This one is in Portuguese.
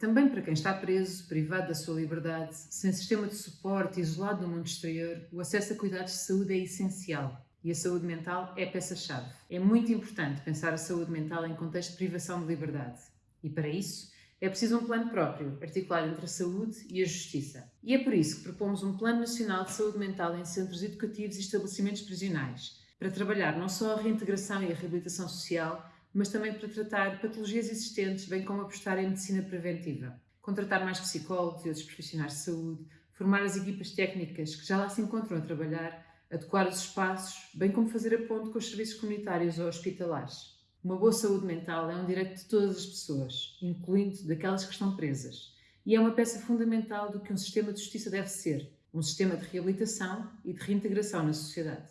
Também para quem está preso, privado da sua liberdade, sem sistema de suporte, isolado no mundo exterior, o acesso a cuidados de saúde é essencial. E a saúde mental é peça-chave. É muito importante pensar a saúde mental em contexto de privação de liberdade. E para isso, é preciso um plano próprio, articulado entre a saúde e a justiça. E é por isso que propomos um Plano Nacional de Saúde Mental em centros educativos e estabelecimentos prisionais, para trabalhar não só a reintegração e a reabilitação social, mas também para tratar patologias existentes, bem como apostar em medicina preventiva. Contratar mais psicólogos e outros profissionais de saúde, formar as equipas técnicas que já lá se encontram a trabalhar, adequar os espaços, bem como fazer a ponte com os serviços comunitários ou hospitalares. Uma boa saúde mental é um direito de todas as pessoas, incluindo daquelas que estão presas, e é uma peça fundamental do que um sistema de justiça deve ser, um sistema de reabilitação e de reintegração na sociedade.